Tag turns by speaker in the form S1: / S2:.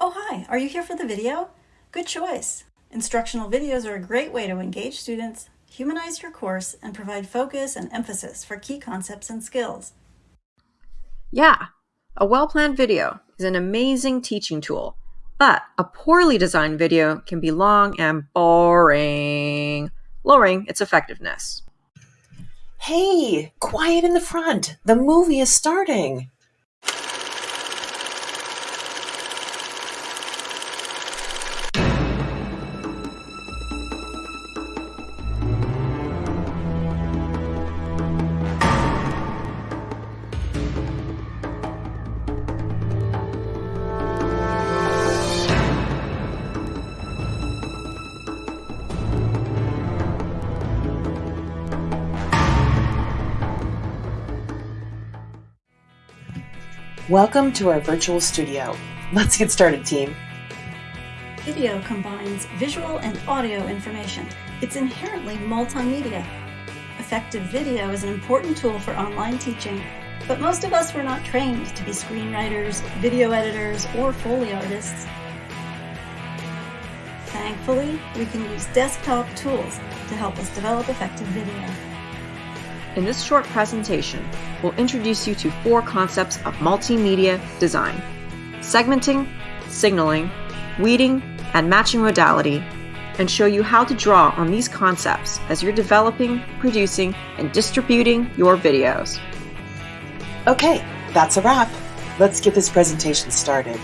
S1: Oh, hi, are you here for the video? Good choice. Instructional videos are a great way to engage students, humanize your course, and provide focus and emphasis for key concepts and skills.
S2: Yeah, a well-planned video is an amazing teaching tool, but a poorly designed video can be long and boring, lowering its effectiveness.
S3: Hey, quiet in the front. The movie is starting. Welcome to our virtual studio. Let's get started, team.
S1: Video combines visual and audio information. It's inherently multimedia. Effective video is an important tool for online teaching, but most of us were not trained to be screenwriters, video editors, or Foley artists. Thankfully, we can use desktop tools to help us develop effective video.
S2: In this short presentation, we'll introduce you to four concepts of multimedia design. Segmenting, signaling, weeding, and matching modality, and show you how to draw on these concepts as you're developing, producing, and distributing your videos.
S3: Okay, that's a wrap. Let's get this presentation started.